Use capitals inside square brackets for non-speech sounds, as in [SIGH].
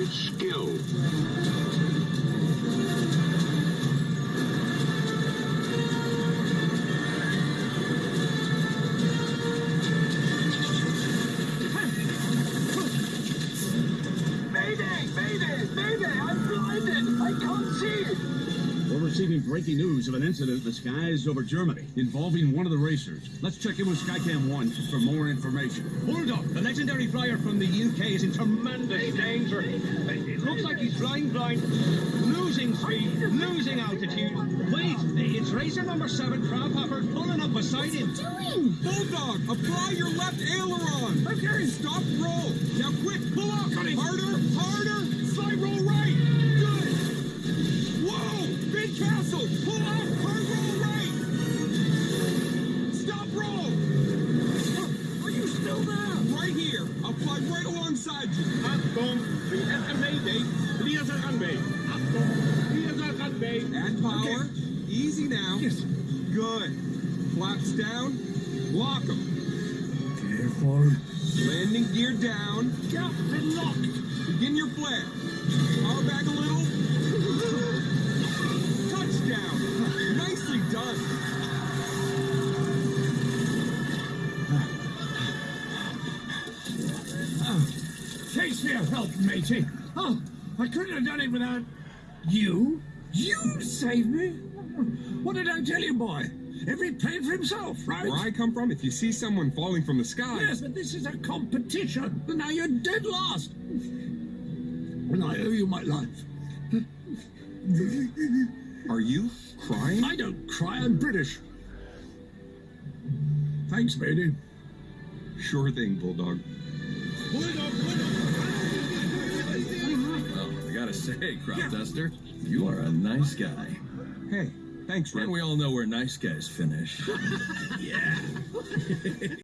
It's skill. Receiving breaking news of an incident in the skies over Germany involving one of the racers. Let's check in with Skycam 1 for more information. Bulldog, the legendary flyer from the UK, is in tremendous danger. It looks like he's flying blind, losing speed, losing altitude. Wait, it's racer number seven, Crophopper, pulling up beside him. doing? Bulldog, apply your left aileron. Okay. Stop roll. Now quick, pull up. Harder. Castle. Pull up. Hard roll right. Stop roll. Are you still there? Right here. I'll fly right alongside you. Achtung, wir haben Mayday. Clear the runway. Achtung, clear the runway. Add power. Easy now. Yes. Good. Flaps down. Lock them. Careful. Landing gear down. Captain locked. Begin your flare. Thanks for your help, matey. Oh, I couldn't have done it without you. You saved me. What did I tell you, boy? Every plane for himself, right? Where I come from, if you see someone falling from the sky, Yes, but this is a competition. And now you're dead last. And I owe you my life. are you crying? I don't cry, I'm British. Thanks, matey. Sure thing, Bulldog. Bulldog, Bulldog. Say, Crop Duster, you are a nice guy. Hey, thanks, Red. And we all know where nice guys finish. [LAUGHS] yeah.